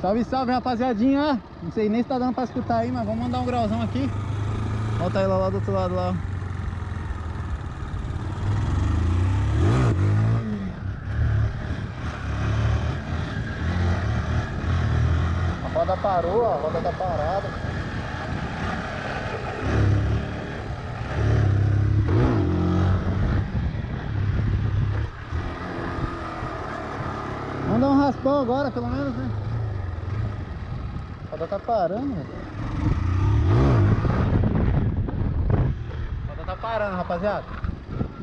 Salve, salve, rapaziadinha. Não sei nem se tá dando pra escutar aí, mas vamos mandar um grauzão aqui. Volta lá, lá do outro lado lá. A roda parou, a roda tá parada. Vamos dar um raspão agora, pelo menos, né? Roda tá parando, velho. Roda tá parando, rapaziada.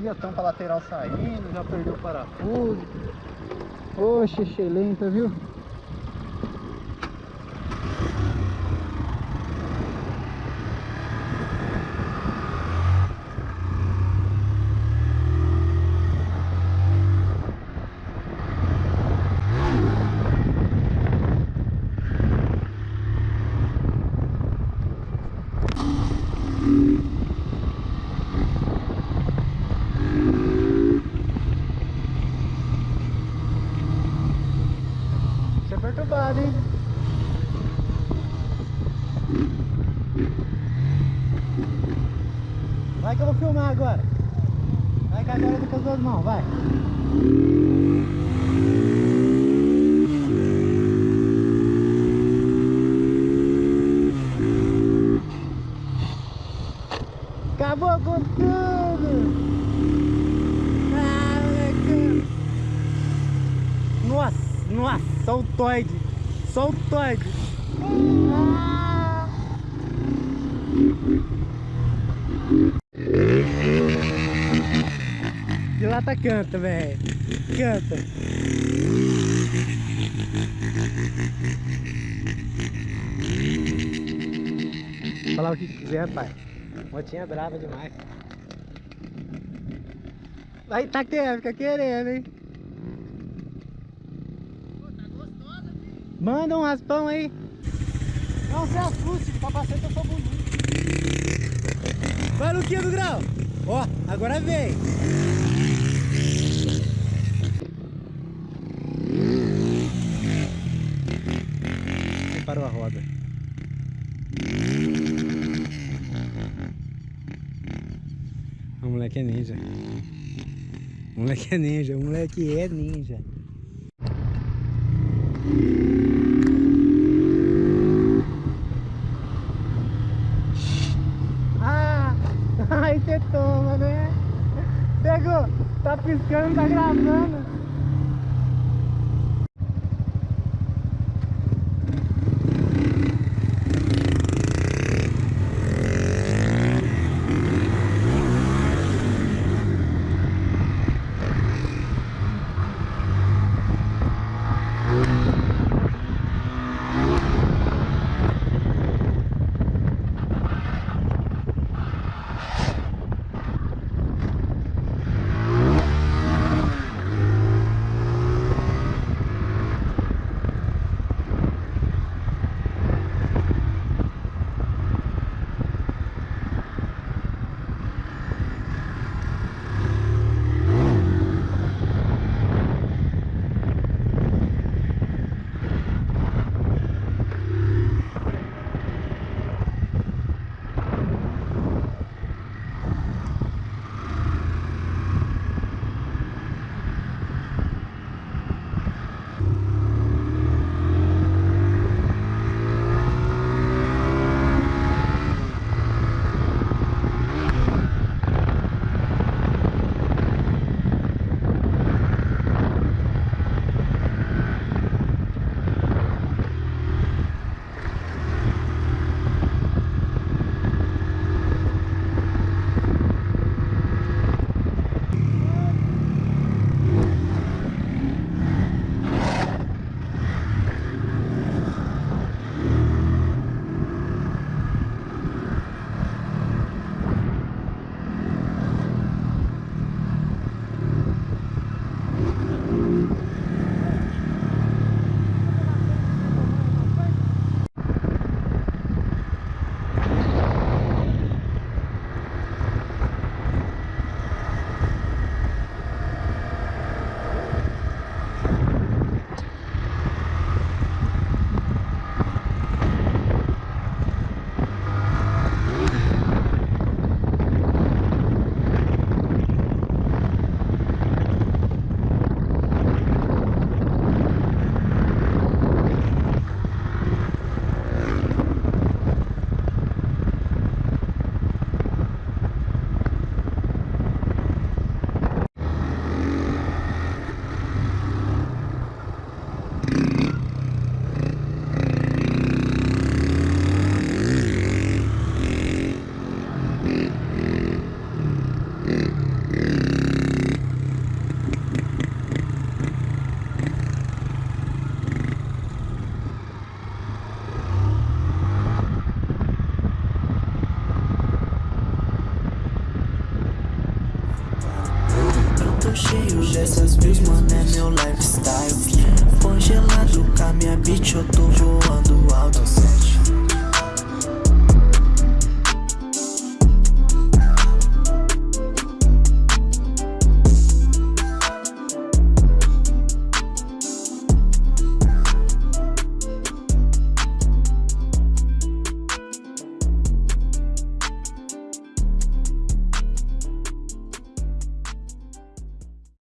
Ih, a tampa lateral saindo, já perdeu o parafuso. Oxe, excelente, viu? Perturbado, hein? Vai que eu vou filmar agora. Vai que agora eu com as duas mãos, vai. Acabou com tudo! Nossa, nossa, o toide. Só o. Ah. De lá tá canta, velho. Canta. Falar o que quiser, pai. Motinha brava demais. Vai tá querendo, fica querendo, hein? Manda um raspão aí. Não se assuste, o capacete eu sou bonito. Vai, Luquinha do Grau. Ó, agora vem. Parou a roda. O moleque é ninja. O moleque é ninja, o moleque é ninja. Ah, aí você toma, né? Pegou, tá piscando, tá gravando. views, mano, é meu lifestyle. Congelado com a minha bitch, eu tô voando alto 7